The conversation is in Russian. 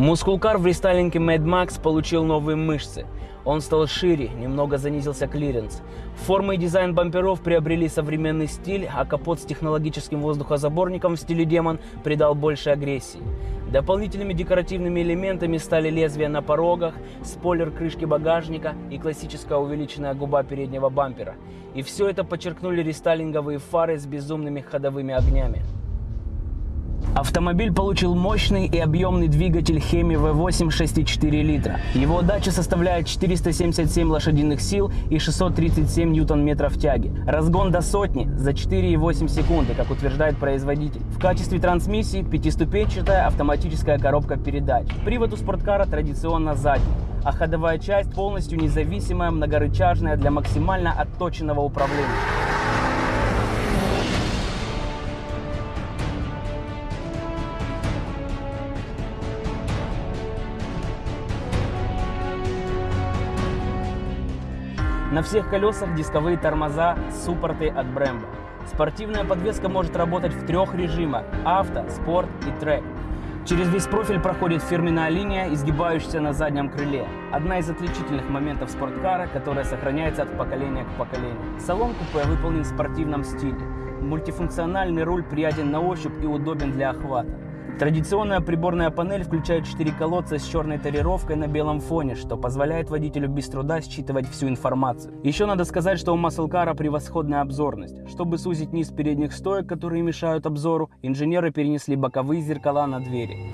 Мускулкар в рестайлинге Mad Max получил новые мышцы. Он стал шире, немного занизился клиренс. Форма и дизайн бамперов приобрели современный стиль, а капот с технологическим воздухозаборником в стиле демон придал больше агрессии. Дополнительными декоративными элементами стали лезвия на порогах, спойлер крышки багажника и классическая увеличенная губа переднего бампера. И все это подчеркнули рестайлинговые фары с безумными ходовыми огнями. Автомобиль получил мощный и объемный двигатель Hemi V8 6,4 литра. Его отдача составляет 477 лошадиных сил и 637 ньютон-метров тяги. Разгон до сотни за 4,8 секунды, как утверждает производитель. В качестве трансмиссии пятиступенчатая автоматическая коробка передач. Привод у спорткара традиционно задний а ходовая часть полностью независимая, многорычажная для максимально отточенного управления. На всех колесах дисковые тормоза, суппорты от Brembo. Спортивная подвеска может работать в трех режимах – авто, спорт и трек. Через весь профиль проходит фирменная линия, изгибающаяся на заднем крыле. Одна из отличительных моментов спорткара, которая сохраняется от поколения к поколению. Салон купе выполнен в спортивном стиле. Мультифункциональный руль приятен на ощупь и удобен для охвата. Традиционная приборная панель включает 4 колодца с черной тарировкой на белом фоне, что позволяет водителю без труда считывать всю информацию. Еще надо сказать, что у Маслкара превосходная обзорность. Чтобы сузить низ передних стоек, которые мешают обзору, инженеры перенесли боковые зеркала на двери.